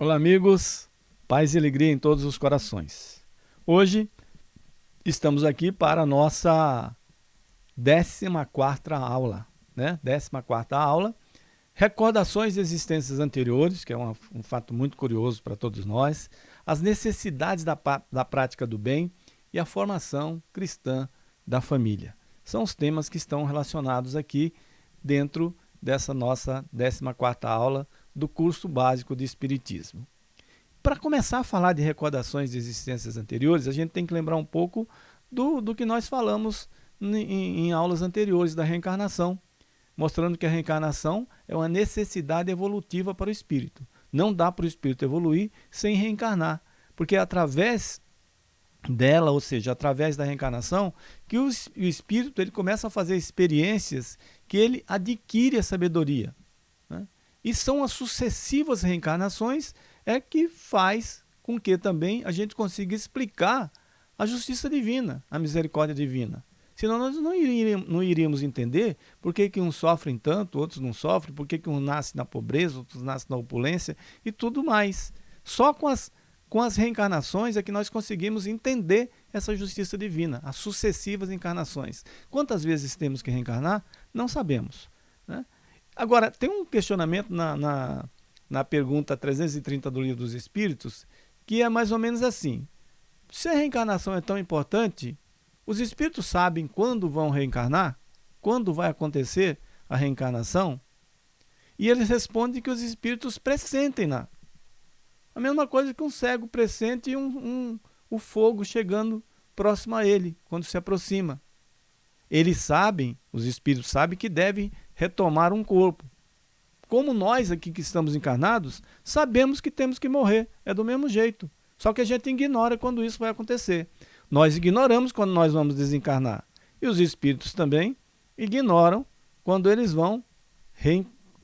Olá, amigos. Paz e alegria em todos os corações. Hoje estamos aqui para a nossa 14 aula, né? 14 aula. Recordações de existências anteriores, que é uma, um fato muito curioso para todos nós, as necessidades da, da prática do bem e a formação cristã da família. São os temas que estão relacionados aqui dentro dessa nossa 14 aula do curso básico de Espiritismo. Para começar a falar de recordações de existências anteriores, a gente tem que lembrar um pouco do, do que nós falamos em, em aulas anteriores da reencarnação, mostrando que a reencarnação é uma necessidade evolutiva para o espírito. Não dá para o espírito evoluir sem reencarnar, porque é através dela, ou seja, através da reencarnação, que o, espírito ele começa a fazer experiências que ele adquire a sabedoria. Né? E são as sucessivas reencarnações é que faz com que também a gente consiga explicar a justiça divina, a misericórdia divina. Senão nós não iríamos, não iríamos entender por que, que uns sofrem tanto, outros não sofrem, por que, que um nasce na pobreza, outros nascem na opulência e tudo mais. Só com as, com as reencarnações é que nós conseguimos entender essa justiça divina, as sucessivas encarnações. Quantas vezes temos que reencarnar? Não sabemos. Né? Agora, tem um questionamento na, na na pergunta 330 do Livro dos Espíritos, que é mais ou menos assim. Se a reencarnação é tão importante, os espíritos sabem quando vão reencarnar? Quando vai acontecer a reencarnação? E eles respondem que os espíritos pressentem-na. A mesma coisa que um cego pressente um, um, o fogo chegando próximo a ele, quando se aproxima. Eles sabem, os espíritos sabem que devem retomar um corpo como nós aqui que estamos encarnados, sabemos que temos que morrer. É do mesmo jeito. Só que a gente ignora quando isso vai acontecer. Nós ignoramos quando nós vamos desencarnar. E os espíritos também ignoram quando eles vão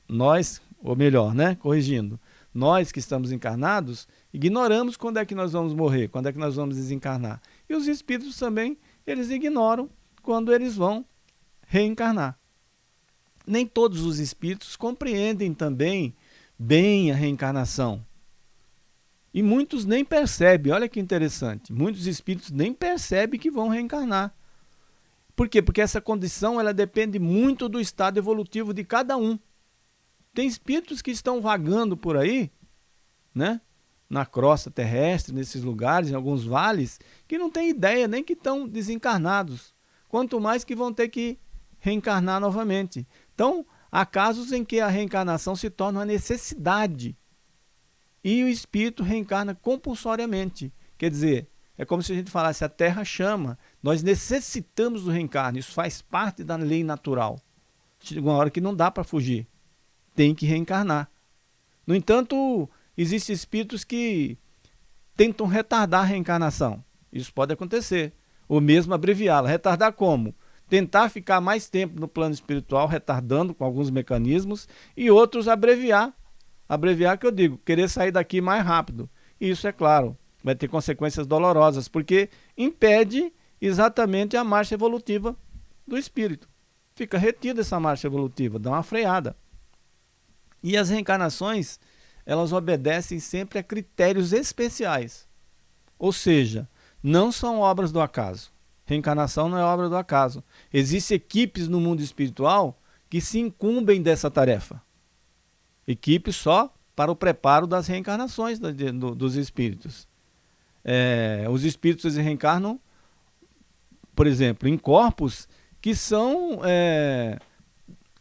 nós, ou melhor, né, corrigindo, nós que estamos encarnados, ignoramos quando é que nós vamos morrer, quando é que nós vamos desencarnar. E os espíritos também, eles ignoram quando eles vão reencarnar nem todos os espíritos compreendem também bem a reencarnação. E muitos nem percebem, olha que interessante, muitos espíritos nem percebem que vão reencarnar. Por quê? Porque essa condição ela depende muito do estado evolutivo de cada um. Tem espíritos que estão vagando por aí, né? na crosta terrestre, nesses lugares, em alguns vales, que não têm ideia nem que estão desencarnados. Quanto mais que vão ter que reencarnar novamente. Então, há casos em que a reencarnação se torna uma necessidade e o espírito reencarna compulsoriamente. Quer dizer, é como se a gente falasse, a terra chama, nós necessitamos do reencarno, isso faz parte da lei natural. Chega uma hora que não dá para fugir, tem que reencarnar. No entanto, existem espíritos que tentam retardar a reencarnação. Isso pode acontecer. Ou mesmo abreviá-la. Retardar como? tentar ficar mais tempo no plano espiritual, retardando com alguns mecanismos, e outros abreviar. Abreviar que eu digo, querer sair daqui mais rápido. Isso, é claro, vai ter consequências dolorosas, porque impede exatamente a marcha evolutiva do espírito. Fica retida essa marcha evolutiva, dá uma freada. E as reencarnações, elas obedecem sempre a critérios especiais. Ou seja, não são obras do acaso. Reencarnação não é obra do acaso. Existem equipes no mundo espiritual que se incumbem dessa tarefa. Equipes só para o preparo das reencarnações do, do, dos espíritos. É, os espíritos reencarnam, por exemplo, em corpos que são é,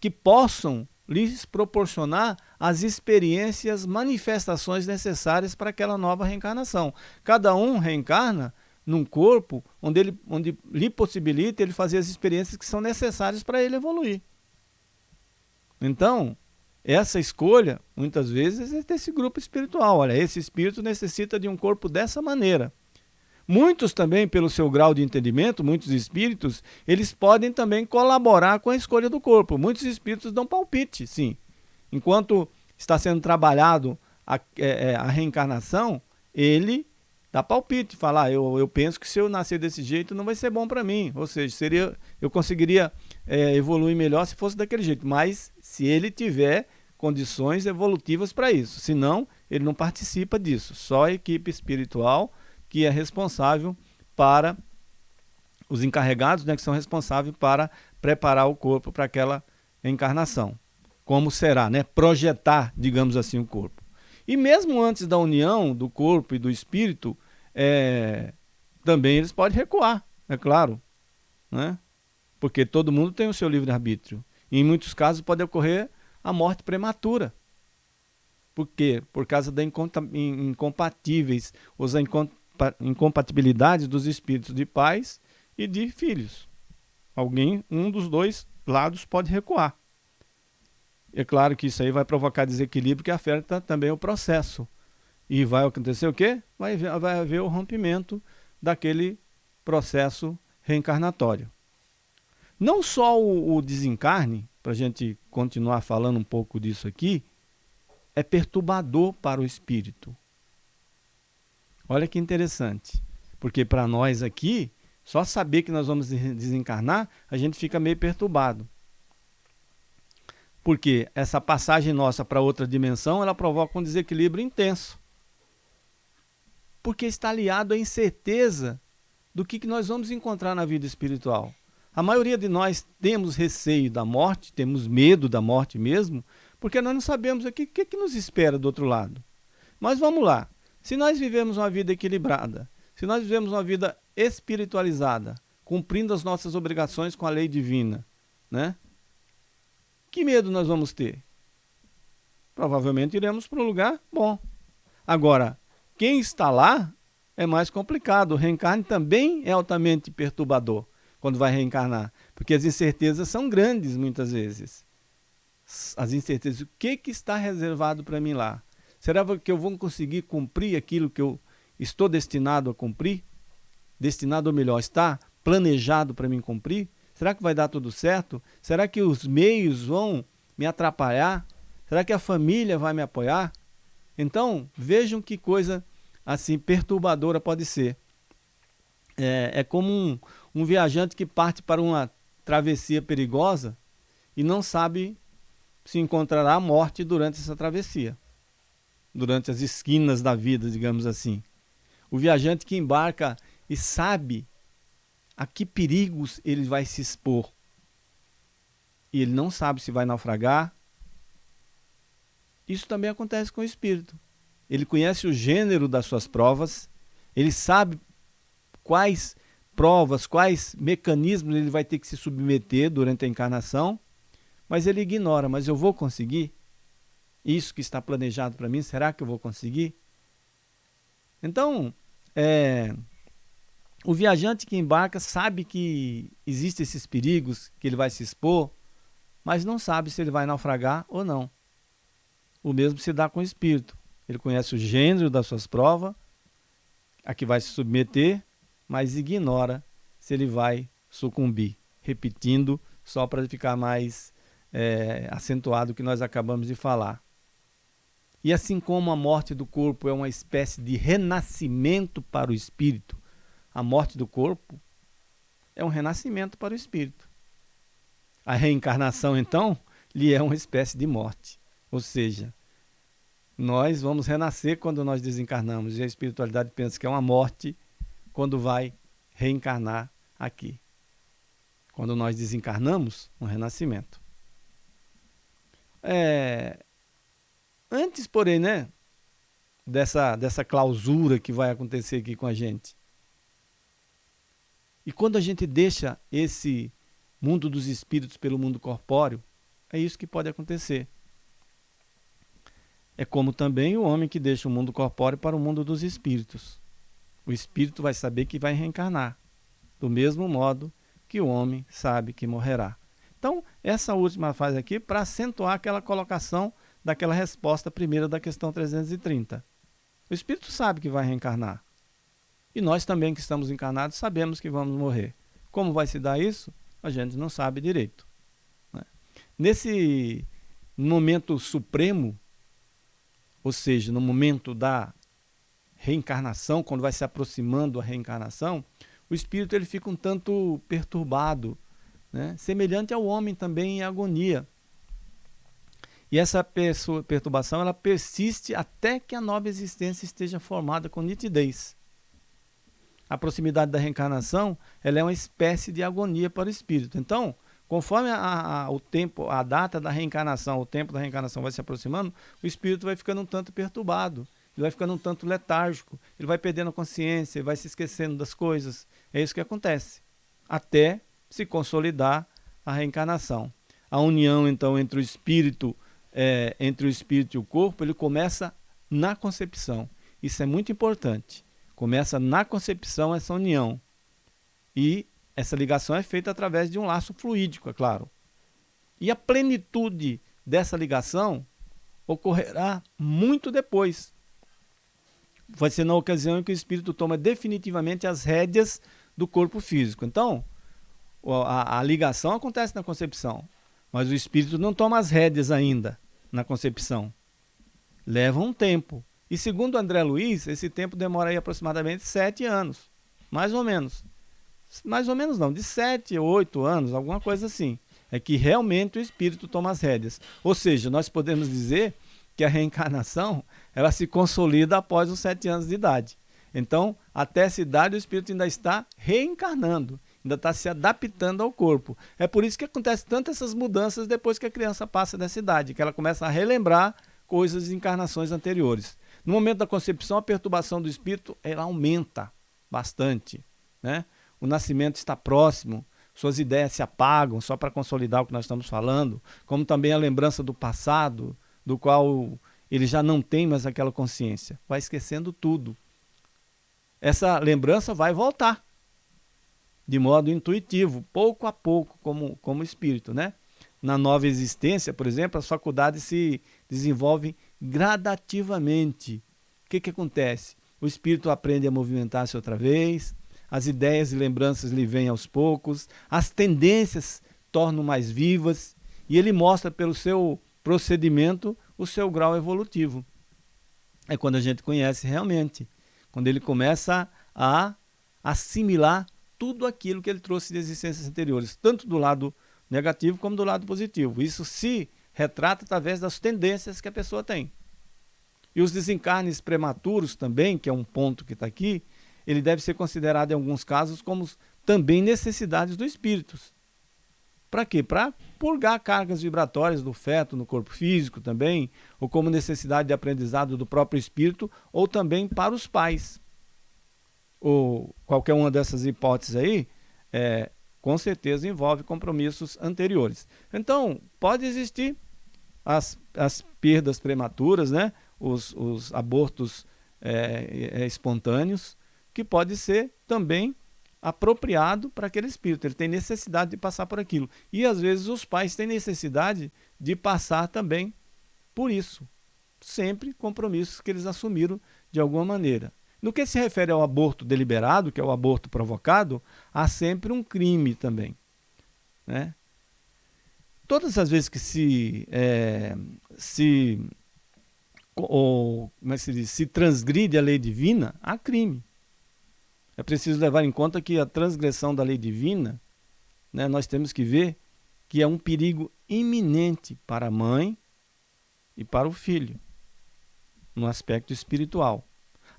que possam lhes proporcionar as experiências, manifestações necessárias para aquela nova reencarnação. Cada um reencarna num corpo onde, ele, onde lhe possibilita ele fazer as experiências que são necessárias para ele evoluir. Então, essa escolha, muitas vezes, é desse grupo espiritual. Olha, esse espírito necessita de um corpo dessa maneira. Muitos também, pelo seu grau de entendimento, muitos espíritos, eles podem também colaborar com a escolha do corpo. Muitos espíritos dão palpite, sim. Enquanto está sendo trabalhado a, é, é, a reencarnação, ele dá palpite, fala, ah, eu, eu penso que se eu nascer desse jeito não vai ser bom para mim, ou seja, seria, eu conseguiria é, evoluir melhor se fosse daquele jeito, mas se ele tiver condições evolutivas para isso, senão ele não participa disso, só a equipe espiritual que é responsável para os encarregados, né, que são responsáveis para preparar o corpo para aquela encarnação. Como será, né? Projetar, digamos assim, o corpo. E mesmo antes da união do corpo e do espírito, é, também eles podem recuar, é claro. Né? Porque todo mundo tem o seu livre-arbítrio. E em muitos casos pode ocorrer a morte prematura. Por quê? Por causa da incompatíveis, ou incompatibilidades dos espíritos de pais e de filhos. Alguém, um dos dois lados pode recuar. É claro que isso aí vai provocar desequilíbrio que afeta também o processo. E vai acontecer o quê? Vai, vai haver o rompimento daquele processo reencarnatório. Não só o, o desencarne, para a gente continuar falando um pouco disso aqui, é perturbador para o espírito. Olha que interessante, porque para nós aqui, só saber que nós vamos desencarnar, a gente fica meio perturbado. Porque essa passagem nossa para outra dimensão, ela provoca um desequilíbrio intenso. Porque está aliado à incerteza do que, que nós vamos encontrar na vida espiritual. A maioria de nós temos receio da morte, temos medo da morte mesmo, porque nós não sabemos o que, que, que nos espera do outro lado. Mas vamos lá. Se nós vivemos uma vida equilibrada, se nós vivemos uma vida espiritualizada, cumprindo as nossas obrigações com a lei divina, né? Que medo nós vamos ter? Provavelmente iremos para um lugar bom. Agora, quem está lá é mais complicado. O reencarne também é altamente perturbador quando vai reencarnar, porque as incertezas são grandes muitas vezes. As incertezas, o que, que está reservado para mim lá? Será que eu vou conseguir cumprir aquilo que eu estou destinado a cumprir? Destinado ou melhor, está planejado para mim cumprir? Será que vai dar tudo certo? Será que os meios vão me atrapalhar? Será que a família vai me apoiar? Então, vejam que coisa assim perturbadora pode ser. É, é como um, um viajante que parte para uma travessia perigosa e não sabe se encontrará a morte durante essa travessia, durante as esquinas da vida, digamos assim. O viajante que embarca e sabe a que perigos ele vai se expor. E ele não sabe se vai naufragar. Isso também acontece com o espírito. Ele conhece o gênero das suas provas, ele sabe quais provas, quais mecanismos ele vai ter que se submeter durante a encarnação, mas ele ignora, mas eu vou conseguir? Isso que está planejado para mim, será que eu vou conseguir? Então, é, o viajante que embarca sabe que existem esses perigos, que ele vai se expor, mas não sabe se ele vai naufragar ou não. O mesmo se dá com o espírito. Ele conhece o gênero das suas provas, a que vai se submeter, mas ignora se ele vai sucumbir. Repetindo, só para ficar mais é, acentuado o que nós acabamos de falar. E assim como a morte do corpo é uma espécie de renascimento para o espírito, a morte do corpo é um renascimento para o espírito. A reencarnação, então, lhe é uma espécie de morte. Ou seja, nós vamos renascer quando nós desencarnamos. E a espiritualidade pensa que é uma morte quando vai reencarnar aqui. Quando nós desencarnamos, um renascimento. É... Antes, porém, né, dessa, dessa clausura que vai acontecer aqui com a gente, e quando a gente deixa esse mundo dos espíritos pelo mundo corpóreo, é isso que pode acontecer. É como também o homem que deixa o mundo corpóreo para o mundo dos espíritos. O espírito vai saber que vai reencarnar, do mesmo modo que o homem sabe que morrerá. Então, essa última fase aqui para acentuar aquela colocação daquela resposta primeira da questão 330. O espírito sabe que vai reencarnar. E nós também que estamos encarnados sabemos que vamos morrer. Como vai se dar isso? A gente não sabe direito. Né? Nesse momento supremo, ou seja, no momento da reencarnação, quando vai se aproximando a reencarnação, o espírito ele fica um tanto perturbado, né? semelhante ao homem também em agonia. E essa perturbação ela persiste até que a nova existência esteja formada com nitidez. A proximidade da reencarnação ela é uma espécie de agonia para o espírito. Então, conforme a, a, o tempo, a data da reencarnação, o tempo da reencarnação vai se aproximando, o espírito vai ficando um tanto perturbado, ele vai ficando um tanto letárgico, ele vai perdendo a consciência, vai se esquecendo das coisas. É isso que acontece, até se consolidar a reencarnação. A união, então, entre o espírito é, entre o espírito e o corpo, ele começa na concepção. Isso é muito importante. Começa na concepção essa união. E essa ligação é feita através de um laço fluídico, é claro. E a plenitude dessa ligação ocorrerá muito depois. Vai ser na ocasião em que o espírito toma definitivamente as rédeas do corpo físico. Então, a, a ligação acontece na concepção, mas o espírito não toma as rédeas ainda na concepção. Leva um tempo. E segundo André Luiz, esse tempo demora aí aproximadamente sete anos. Mais ou menos. Mais ou menos não, de sete, oito anos, alguma coisa assim. É que realmente o espírito toma as rédeas. Ou seja, nós podemos dizer que a reencarnação ela se consolida após os sete anos de idade. Então, até essa idade, o espírito ainda está reencarnando ainda está se adaptando ao corpo. É por isso que acontece tantas essas mudanças depois que a criança passa dessa idade, que ela começa a relembrar coisas de encarnações anteriores. No momento da concepção, a perturbação do espírito ela aumenta bastante. Né? O nascimento está próximo, suas ideias se apagam só para consolidar o que nós estamos falando, como também a lembrança do passado, do qual ele já não tem mais aquela consciência. Vai esquecendo tudo. Essa lembrança vai voltar de modo intuitivo, pouco a pouco, como, como espírito. Né? Na nova existência, por exemplo, as faculdades se desenvolvem gradativamente. O que, que acontece? O espírito aprende a movimentar-se outra vez, as ideias e lembranças lhe vêm aos poucos, as tendências tornam mais vivas e ele mostra pelo seu procedimento o seu grau evolutivo. É quando a gente conhece realmente, quando ele começa a assimilar tudo aquilo que ele trouxe de existências anteriores, tanto do lado negativo como do lado positivo. Isso se retrata através das tendências que a pessoa tem. E os desencarnes prematuros também, que é um ponto que está aqui, ele deve ser considerado em alguns casos como também necessidades do espírito. Para quê? Para purgar cargas vibratórias do feto no corpo físico também, ou como necessidade de aprendizado do próprio espírito, ou também para os pais ou qualquer uma dessas hipóteses aí, é, com certeza envolve compromissos anteriores. Então, pode existir as, as perdas prematuras, né? os, os abortos é, é, espontâneos, que pode ser também apropriado para aquele espírito. Ele tem necessidade de passar por aquilo. E às vezes os pais têm necessidade de passar também por isso. Sempre compromissos que eles assumiram de alguma maneira. No que se refere ao aborto deliberado, que é o aborto provocado, há sempre um crime também. Né? Todas as vezes que se, é, se, ou, é se, diz? se transgride a lei divina, há crime. É preciso levar em conta que a transgressão da lei divina, né, nós temos que ver que é um perigo iminente para a mãe e para o filho, no aspecto espiritual.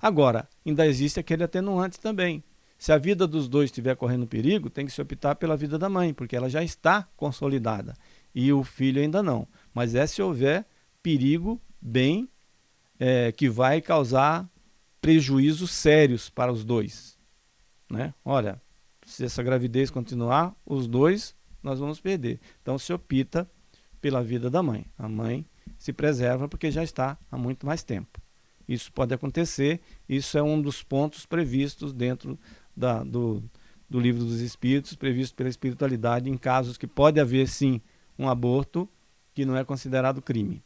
Agora, ainda existe aquele atenuante também. Se a vida dos dois estiver correndo perigo, tem que se optar pela vida da mãe, porque ela já está consolidada e o filho ainda não. Mas é se houver perigo bem é, que vai causar prejuízos sérios para os dois. Né? Olha, se essa gravidez continuar, os dois nós vamos perder. Então se opta pela vida da mãe. A mãe se preserva porque já está há muito mais tempo. Isso pode acontecer, isso é um dos pontos previstos dentro da, do, do livro dos espíritos, previsto pela espiritualidade, em casos que pode haver sim um aborto que não é considerado crime.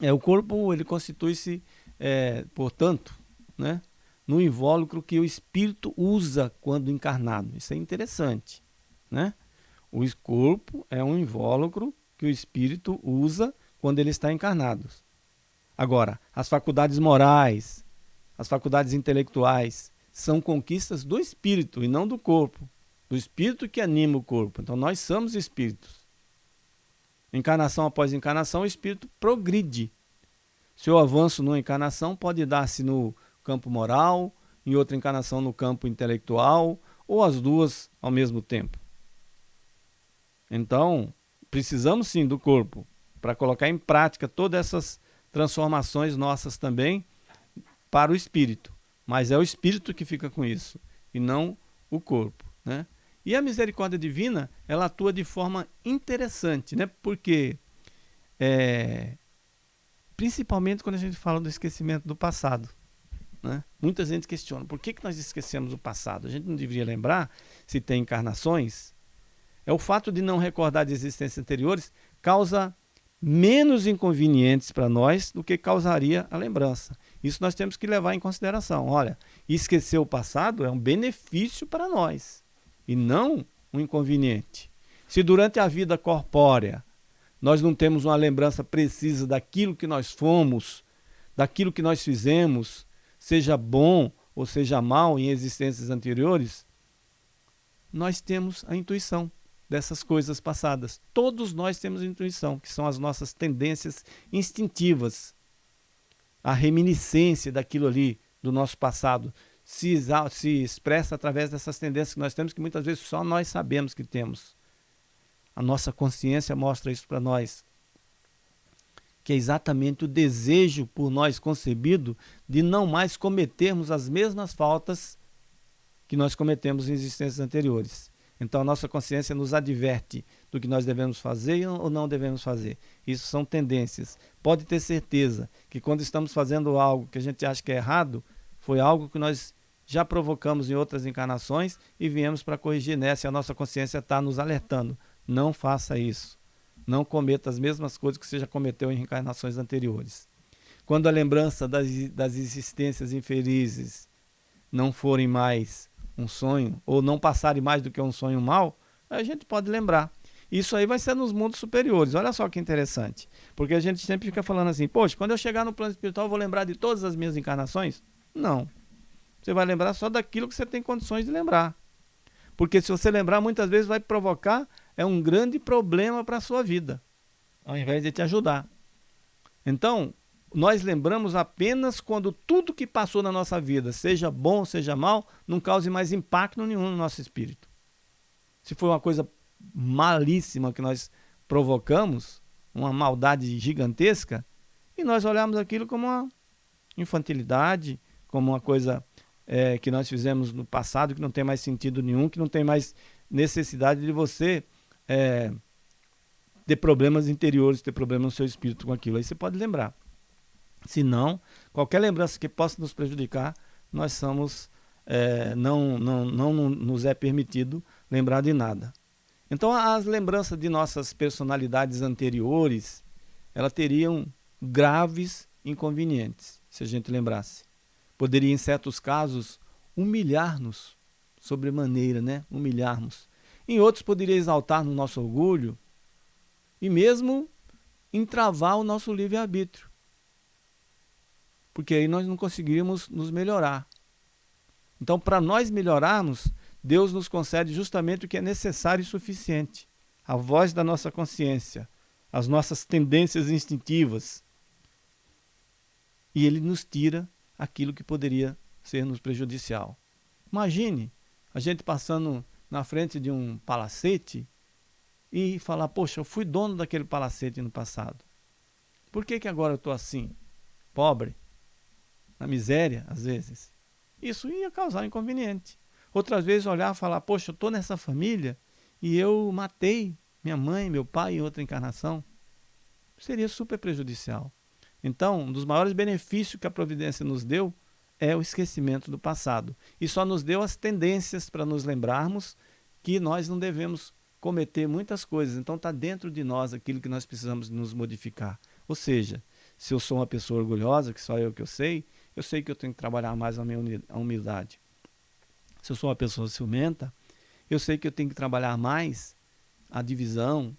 É, o corpo ele constitui-se, é, portanto, né, no invólucro que o espírito usa quando encarnado. Isso é interessante. Né? O corpo é um invólucro que o espírito usa quando ele está encarnado. Agora, as faculdades morais, as faculdades intelectuais, são conquistas do espírito e não do corpo. Do espírito que anima o corpo. Então nós somos espíritos. Encarnação após encarnação, o espírito progride. Seu avanço numa encarnação pode dar-se no campo moral, em outra encarnação no campo intelectual, ou as duas ao mesmo tempo. Então, precisamos sim do corpo para colocar em prática todas essas transformações nossas também para o espírito. Mas é o espírito que fica com isso e não o corpo. Né? E a misericórdia divina, ela atua de forma interessante, né? porque é, principalmente quando a gente fala do esquecimento do passado. Né? Muita gente questiona, por que, que nós esquecemos o passado? A gente não deveria lembrar se tem encarnações? É o fato de não recordar de existências anteriores causa menos inconvenientes para nós do que causaria a lembrança. Isso nós temos que levar em consideração. Olha, esquecer o passado é um benefício para nós e não um inconveniente. Se durante a vida corpórea nós não temos uma lembrança precisa daquilo que nós fomos, daquilo que nós fizemos, seja bom ou seja mal em existências anteriores, nós temos a intuição dessas coisas passadas. Todos nós temos intuição, que são as nossas tendências instintivas. A reminiscência daquilo ali, do nosso passado, se, se expressa através dessas tendências que nós temos, que muitas vezes só nós sabemos que temos. A nossa consciência mostra isso para nós que é exatamente o desejo por nós concebido de não mais cometermos as mesmas faltas que nós cometemos em existências anteriores. Então a nossa consciência nos adverte do que nós devemos fazer ou não devemos fazer. Isso são tendências. Pode ter certeza que quando estamos fazendo algo que a gente acha que é errado, foi algo que nós já provocamos em outras encarnações e viemos para corrigir nessa e a nossa consciência está nos alertando. Não faça isso não cometa as mesmas coisas que você já cometeu em reencarnações anteriores. Quando a lembrança das, das existências infelizes não forem mais um sonho, ou não passarem mais do que um sonho mau, a gente pode lembrar. Isso aí vai ser nos mundos superiores. Olha só que interessante. Porque a gente sempre fica falando assim, poxa, quando eu chegar no plano espiritual, eu vou lembrar de todas as minhas encarnações? Não. Você vai lembrar só daquilo que você tem condições de lembrar. Porque se você lembrar, muitas vezes vai provocar é um grande problema para a sua vida, ao invés de te ajudar. Então, nós lembramos apenas quando tudo que passou na nossa vida, seja bom, seja mal, não cause mais impacto nenhum no nosso espírito. Se foi uma coisa malíssima que nós provocamos, uma maldade gigantesca, e nós olhamos aquilo como uma infantilidade, como uma coisa é, que nós fizemos no passado que não tem mais sentido nenhum, que não tem mais necessidade de você é, ter problemas interiores, ter problemas no seu espírito com aquilo. Aí você pode lembrar. Se não, qualquer lembrança que possa nos prejudicar, nós somos, é, não, não, não nos é permitido lembrar de nada. Então as lembranças de nossas personalidades anteriores, elas teriam graves inconvenientes, se a gente lembrasse. Poderia, em certos casos, humilhar-nos sobremaneira, né? Humilharmos. Em outros, poderia exaltar no nosso orgulho e mesmo entravar o nosso livre-arbítrio. Porque aí nós não conseguiríamos nos melhorar. Então, para nós melhorarmos, Deus nos concede justamente o que é necessário e suficiente. A voz da nossa consciência, as nossas tendências instintivas. E Ele nos tira aquilo que poderia ser nos prejudicial. Imagine a gente passando na frente de um palacete e falar, poxa, eu fui dono daquele palacete no passado. Por que, que agora eu estou assim? Pobre, na miséria, às vezes. Isso ia causar inconveniente. Outras vezes olhar e falar, poxa, eu estou nessa família e eu matei minha mãe, meu pai em outra encarnação. Seria super prejudicial. Então, um dos maiores benefícios que a providência nos deu é o esquecimento do passado. E só nos deu as tendências para nos lembrarmos que nós não devemos cometer muitas coisas. Então está dentro de nós aquilo que nós precisamos nos modificar. Ou seja, se eu sou uma pessoa orgulhosa, que só eu que eu sei, eu sei que eu tenho que trabalhar mais a minha humildade. Se eu sou uma pessoa ciumenta, eu sei que eu tenho que trabalhar mais a divisão,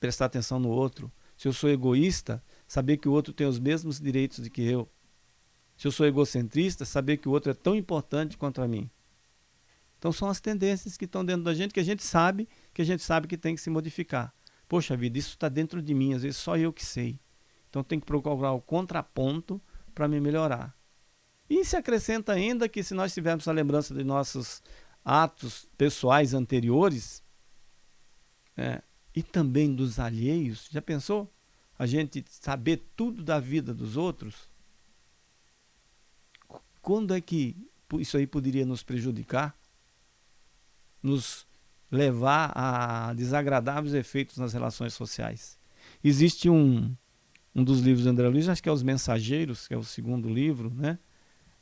prestar atenção no outro. Se eu sou egoísta, saber que o outro tem os mesmos direitos do que eu. Se eu sou egocentrista, saber que o outro é tão importante quanto a mim. Então são as tendências que estão dentro da gente, que a gente sabe, que a gente sabe que tem que se modificar. Poxa vida, isso está dentro de mim, às vezes só eu que sei. Então tem que procurar o contraponto para me melhorar. E se acrescenta ainda que se nós tivermos a lembrança de nossos atos pessoais anteriores, é, e também dos alheios, já pensou? A gente saber tudo da vida dos outros? Quando é que isso aí poderia nos prejudicar? Nos levar a desagradáveis efeitos nas relações sociais. Existe um, um dos livros de André Luiz, acho que é Os Mensageiros, que é o segundo livro, né?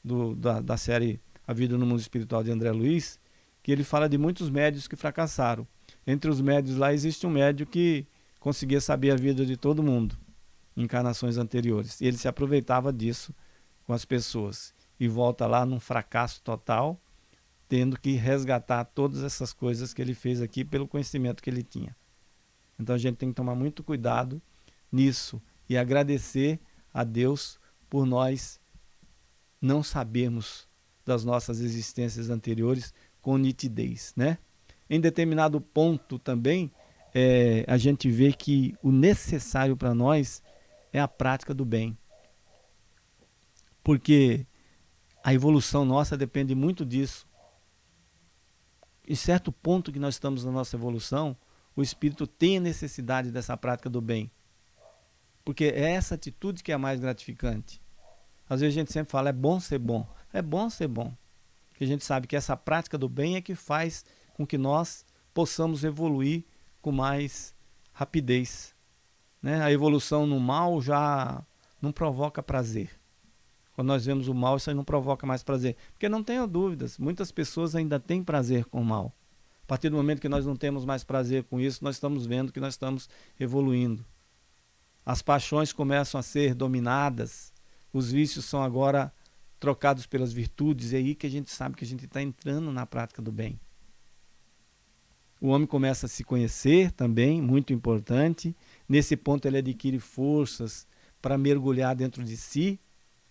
Do, da, da série A Vida no Mundo Espiritual de André Luiz, que ele fala de muitos médios que fracassaram. Entre os médios lá existe um médio que conseguia saber a vida de todo mundo encarnações anteriores. E ele se aproveitava disso com as pessoas. E volta lá num fracasso total, tendo que resgatar todas essas coisas que ele fez aqui pelo conhecimento que ele tinha. Então a gente tem que tomar muito cuidado nisso e agradecer a Deus por nós não sabermos das nossas existências anteriores com nitidez, né? Em determinado ponto também, é, a gente vê que o necessário para nós é a prática do bem. Porque a evolução nossa depende muito disso. Em certo ponto que nós estamos na nossa evolução, o espírito tem a necessidade dessa prática do bem. Porque é essa atitude que é a mais gratificante. Às vezes a gente sempre fala, é bom ser bom. É bom ser bom. Porque a gente sabe que essa prática do bem é que faz com que nós possamos evoluir com mais rapidez. Né? A evolução no mal já não provoca prazer. Quando nós vemos o mal, isso aí não provoca mais prazer. Porque não tenho dúvidas, muitas pessoas ainda têm prazer com o mal. A partir do momento que nós não temos mais prazer com isso, nós estamos vendo que nós estamos evoluindo. As paixões começam a ser dominadas, os vícios são agora trocados pelas virtudes, é aí que a gente sabe que a gente está entrando na prática do bem. O homem começa a se conhecer também, muito importante. Nesse ponto ele adquire forças para mergulhar dentro de si.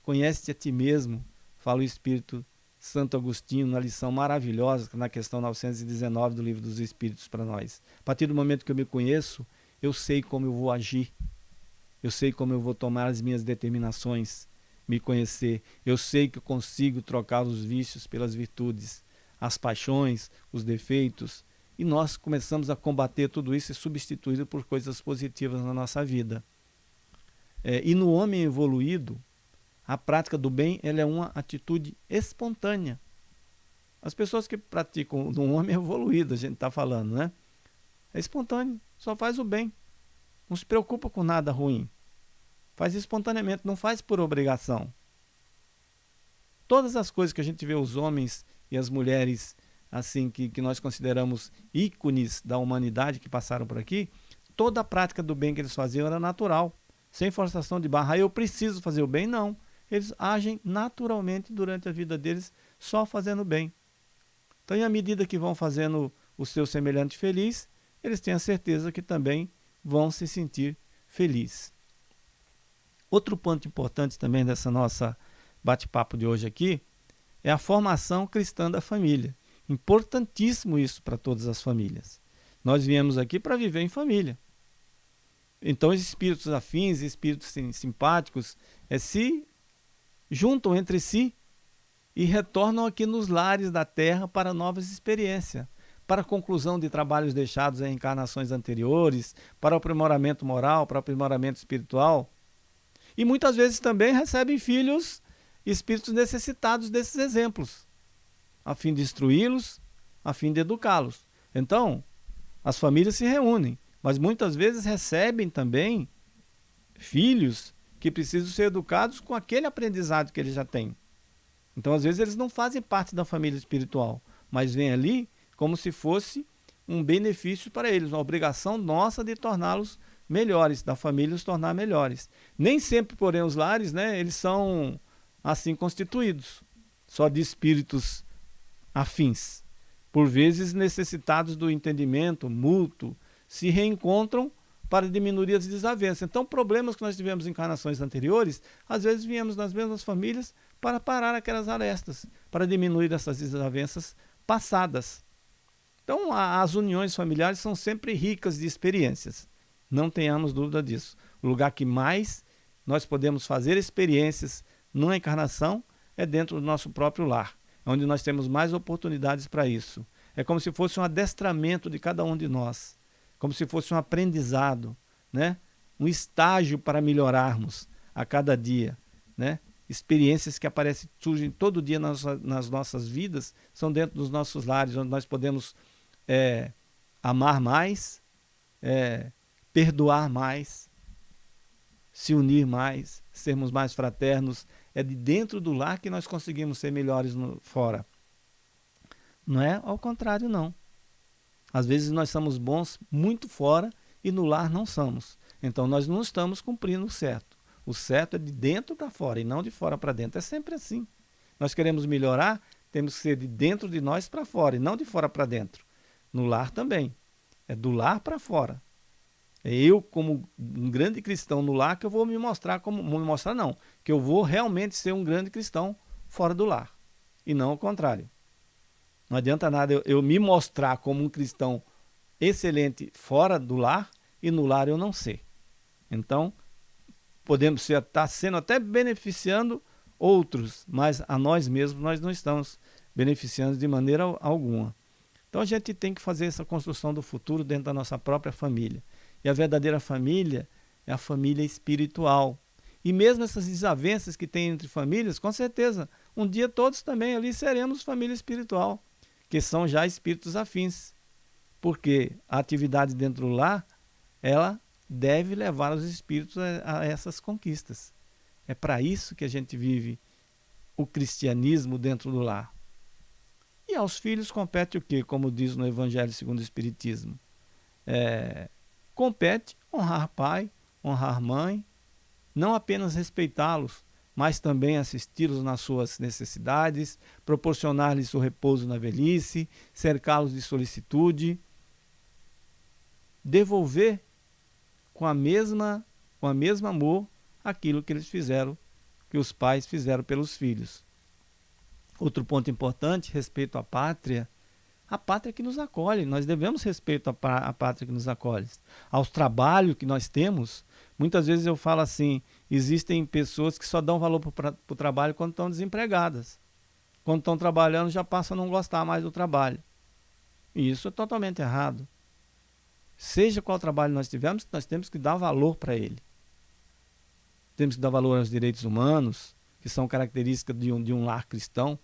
Conhece-te a ti mesmo, fala o Espírito Santo Agostinho na lição maravilhosa, na questão 919 do Livro dos Espíritos para nós. A partir do momento que eu me conheço, eu sei como eu vou agir. Eu sei como eu vou tomar as minhas determinações, me conhecer. Eu sei que eu consigo trocar os vícios pelas virtudes, as paixões, os defeitos, e nós começamos a combater tudo isso e substituí-lo por coisas positivas na nossa vida. É, e no homem evoluído, a prática do bem ela é uma atitude espontânea. As pessoas que praticam no homem evoluído, a gente está falando, né? É espontâneo, só faz o bem. Não se preocupa com nada ruim. Faz espontaneamente, não faz por obrigação. Todas as coisas que a gente vê os homens e as mulheres assim que, que nós consideramos ícones da humanidade que passaram por aqui, toda a prática do bem que eles faziam era natural, sem forçação de barra. Ah, eu preciso fazer o bem? Não. Eles agem naturalmente durante a vida deles, só fazendo bem. Então, à medida que vão fazendo o seu semelhante feliz, eles têm a certeza que também vão se sentir felizes. Outro ponto importante também dessa nossa bate-papo de hoje aqui é a formação cristã da família. Importantíssimo isso para todas as famílias. Nós viemos aqui para viver em família. Então, os espíritos afins, espíritos simpáticos, é, se juntam entre si e retornam aqui nos lares da Terra para novas experiências, para conclusão de trabalhos deixados em encarnações anteriores, para aprimoramento moral, para aprimoramento espiritual. E muitas vezes também recebem filhos espíritos necessitados desses exemplos a fim de instruí-los, a fim de educá-los. Então, as famílias se reúnem, mas muitas vezes recebem também filhos que precisam ser educados com aquele aprendizado que eles já têm. Então, às vezes, eles não fazem parte da família espiritual, mas vêm ali como se fosse um benefício para eles, uma obrigação nossa de torná-los melhores, da família os tornar melhores. Nem sempre, porém, os lares, né, eles são assim constituídos, só de espíritos afins, por vezes necessitados do entendimento mútuo, se reencontram para diminuir as desavenças. Então, problemas que nós tivemos em encarnações anteriores, às vezes viemos nas mesmas famílias para parar aquelas arestas, para diminuir essas desavenças passadas. Então, a, as uniões familiares são sempre ricas de experiências. Não tenhamos dúvida disso. O lugar que mais nós podemos fazer experiências numa encarnação é dentro do nosso próprio lar, onde nós temos mais oportunidades para isso. É como se fosse um adestramento de cada um de nós, como se fosse um aprendizado, né? um estágio para melhorarmos a cada dia. Né? Experiências que aparecem, surgem todo dia nas, nas nossas vidas, são dentro dos nossos lares, onde nós podemos é, amar mais, é, perdoar mais, se unir mais, sermos mais fraternos. É de dentro do lar que nós conseguimos ser melhores no, fora. Não é ao contrário, não. Às vezes nós somos bons muito fora e no lar não somos. Então nós não estamos cumprindo o certo. O certo é de dentro para fora e não de fora para dentro. É sempre assim. Nós queremos melhorar, temos que ser de dentro de nós para fora e não de fora para dentro. No lar também. É do lar para fora. É eu, como um grande cristão no lar, que eu vou me mostrar como. Vou me mostrar, não. Que eu vou realmente ser um grande cristão fora do lar. E não o contrário. Não adianta nada eu, eu me mostrar como um cristão excelente fora do lar e no lar eu não ser. Então, podemos estar tá sendo até beneficiando outros, mas a nós mesmos nós não estamos beneficiando de maneira alguma. Então a gente tem que fazer essa construção do futuro dentro da nossa própria família. E a verdadeira família é a família espiritual. E mesmo essas desavenças que tem entre famílias, com certeza, um dia todos também ali seremos família espiritual, que são já espíritos afins. Porque a atividade dentro do ela deve levar os espíritos a, a essas conquistas. É para isso que a gente vive o cristianismo dentro do lar. E aos filhos compete o que, como diz no Evangelho segundo o Espiritismo? É, compete honrar pai, honrar mãe, não apenas respeitá-los, mas também assisti-los nas suas necessidades, proporcionar-lhes o repouso na velhice, cercá-los de solicitude, devolver com a mesma com a mesma amor aquilo que eles fizeram, que os pais fizeram pelos filhos. Outro ponto importante, respeito à pátria, a pátria que nos acolhe. Nós devemos respeito à, pátria que nos acolhe. Aos trabalhos que nós temos, muitas vezes eu falo assim, existem pessoas que só dão valor para o trabalho quando estão desempregadas. Quando estão trabalhando já passam a não gostar mais do trabalho. E isso é totalmente errado. Seja qual trabalho nós tivermos, nós temos que dar valor para ele. Temos que dar valor aos direitos humanos, que são características de um, de um lar cristão.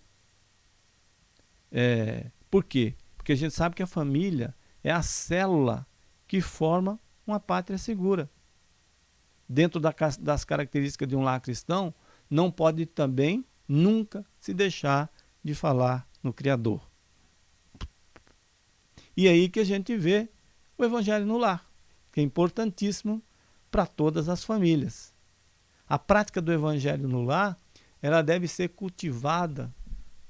É, por quê? Porque a gente sabe que a família é a célula que forma uma pátria segura. Dentro da, das características de um lar cristão, não pode também nunca se deixar de falar no Criador. E aí que a gente vê o Evangelho no lar, que é importantíssimo para todas as famílias. A prática do Evangelho no lar, ela deve ser cultivada.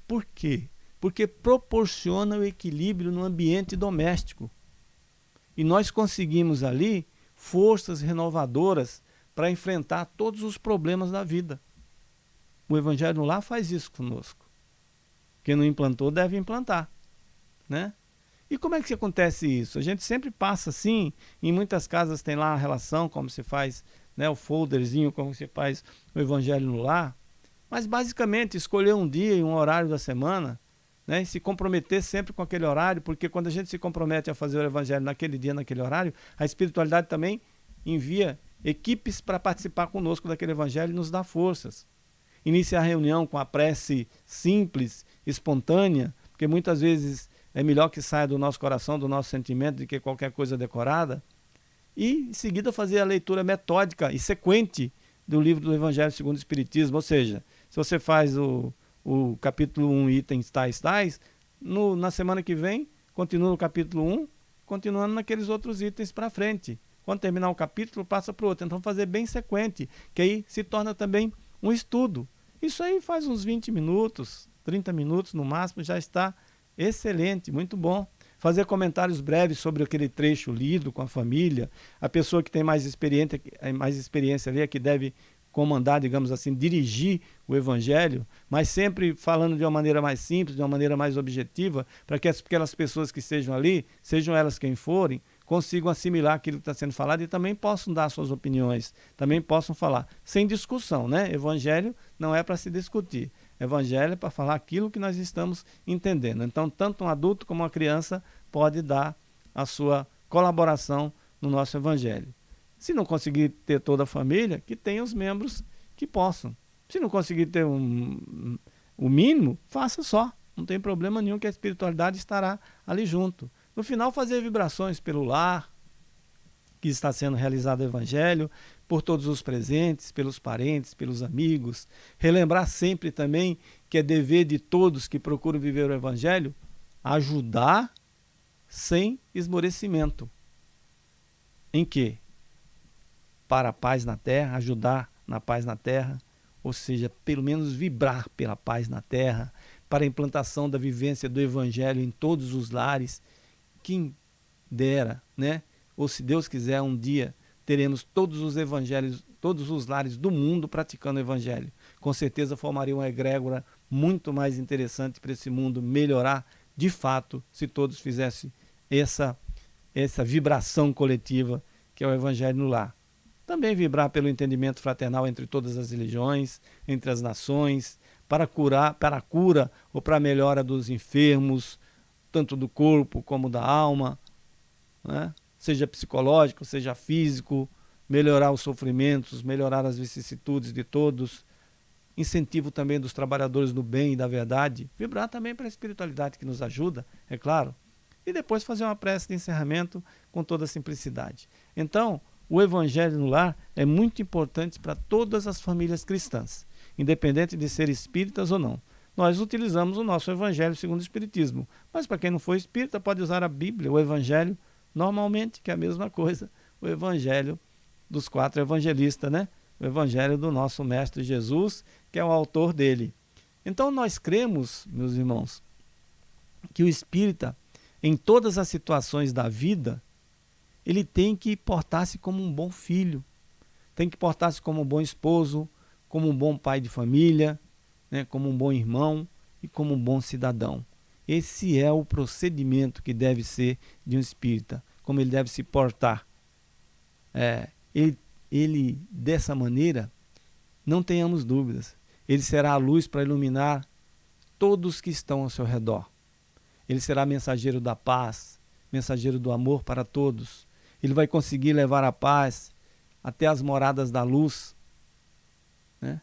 Por quê? porque proporciona o equilíbrio no ambiente doméstico. E nós conseguimos ali forças renovadoras para enfrentar todos os problemas da vida. O Evangelho lá faz isso conosco. Quem não implantou deve implantar. Né? E como é que acontece isso? A gente sempre passa assim, em muitas casas tem lá a relação, como se faz né, o folderzinho, como se faz o Evangelho no lar. Mas basicamente escolher um dia e um horário da semana né, e se comprometer sempre com aquele horário, porque quando a gente se compromete a fazer o evangelho naquele dia, naquele horário, a espiritualidade também envia equipes para participar conosco daquele evangelho e nos dá forças. Iniciar a reunião com a prece simples, espontânea, porque muitas vezes é melhor que saia do nosso coração, do nosso sentimento, do que qualquer coisa decorada. E em seguida fazer a leitura metódica e sequente do livro do Evangelho segundo o Espiritismo. Ou seja, se você faz o, o capítulo 1, itens tais, tais, no, na semana que vem, continua no capítulo 1, continuando naqueles outros itens para frente. Quando terminar o capítulo, passa para o outro. Então, fazer bem sequente, que aí se torna também um estudo. Isso aí faz uns 20 minutos, 30 minutos no máximo, já está excelente, muito bom. fazer comentários breves sobre aquele trecho lido com a família. A pessoa que tem mais experiência, mais experiência ali é que deve comandar, digamos assim, dirigir o evangelho, mas sempre falando de uma maneira mais simples, de uma maneira mais objetiva, para que aquelas pessoas que estejam ali, sejam elas quem forem, consigam assimilar aquilo que está sendo falado e também possam dar suas opiniões, também possam falar, sem discussão, né? Evangelho não é para se discutir. Evangelho é para falar aquilo que nós estamos entendendo. Então, tanto um adulto como uma criança pode dar a sua colaboração no nosso evangelho. Se não conseguir ter toda a família, que tenha os membros que possam. Se não conseguir ter um, o mínimo, faça só. Não tem problema nenhum que a espiritualidade estará ali junto. No final, fazer vibrações pelo lar, que está sendo realizado o evangelho, por todos os presentes, pelos parentes, pelos amigos. Relembrar sempre também que é dever de todos que procuram viver o evangelho ajudar sem esmorecimento. Em que? para a paz na terra, ajudar na paz na terra, ou seja, pelo menos vibrar pela paz na terra, para a implantação da vivência do evangelho em todos os lares. Quem dera, né? Ou se Deus quiser, um dia teremos todos os evangelhos, todos os lares do mundo praticando o evangelho. Com certeza formaria uma egrégora muito mais interessante para esse mundo melhorar de fato se todos fizessem essa essa vibração coletiva que é o evangelho no lar. Também vibrar pelo entendimento fraternal entre todas as religiões, entre as nações, para curar, para a cura ou para a melhora dos enfermos, tanto do corpo como da alma, né? seja psicológico, seja físico, melhorar os sofrimentos, melhorar as vicissitudes de todos, incentivo também dos trabalhadores do bem e da verdade, vibrar também para a espiritualidade que nos ajuda, é claro, e depois fazer uma prece de encerramento com toda a simplicidade. Então, o evangelho no lar é muito importante para todas as famílias cristãs, independente de ser espíritas ou não. Nós utilizamos o nosso evangelho segundo o espiritismo, mas para quem não for espírita pode usar a Bíblia, o evangelho, normalmente, que é a mesma coisa, o evangelho dos quatro evangelistas, né? O evangelho do nosso mestre Jesus, que é o autor dele. Então nós cremos, meus irmãos, que o espírita em todas as situações da vida, ele tem que portar-se como um bom filho, tem que portar-se como um bom esposo, como um bom pai de família, né, como um bom irmão e como um bom cidadão. Esse é o procedimento que deve ser de um espírita, como ele deve se portar. É, ele, ele, dessa maneira, não tenhamos dúvidas, ele será a luz para iluminar todos que estão ao seu redor. Ele será mensageiro da paz, mensageiro do amor para todos, ele vai conseguir levar a paz até as moradas da luz. Né?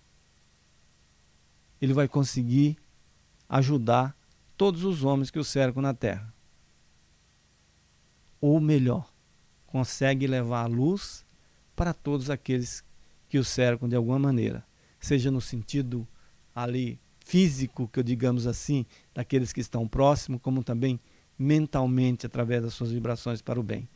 Ele vai conseguir ajudar todos os homens que o cercam na terra. Ou melhor, consegue levar a luz para todos aqueles que o cercam de alguma maneira, seja no sentido ali físico, que eu digamos assim, daqueles que estão próximos, como também mentalmente através das suas vibrações para o bem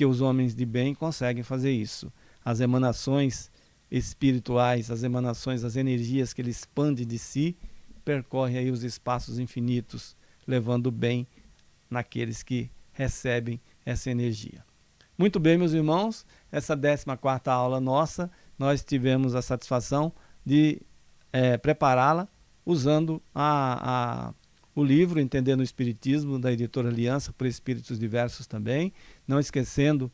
que os homens de bem conseguem fazer isso. As emanações espirituais, as emanações, as energias que ele expande de si, percorrem aí os espaços infinitos, levando bem naqueles que recebem essa energia. Muito bem, meus irmãos, essa 14ª aula nossa, nós tivemos a satisfação de é, prepará-la usando a, a o livro Entendendo o Espiritismo, da editora Aliança, por Espíritos Diversos também. Não esquecendo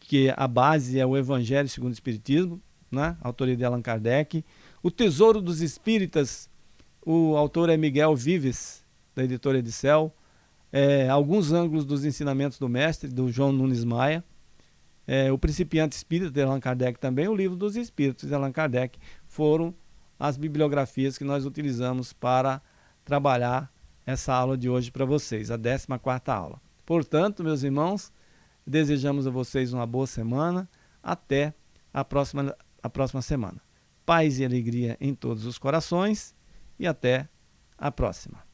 que a base é o Evangelho segundo o Espiritismo, né? autoria de Allan Kardec. O Tesouro dos Espíritas, o autor é Miguel Vives, da editora Edicel. É, alguns ângulos dos ensinamentos do mestre, do João Nunes Maia. É, o Principiante Espírita, de Allan Kardec também. O Livro dos Espíritos, de Allan Kardec. Foram as bibliografias que nós utilizamos para trabalhar essa aula de hoje para vocês, a 14ª aula. Portanto, meus irmãos, desejamos a vocês uma boa semana, até a próxima, a próxima semana. Paz e alegria em todos os corações e até a próxima.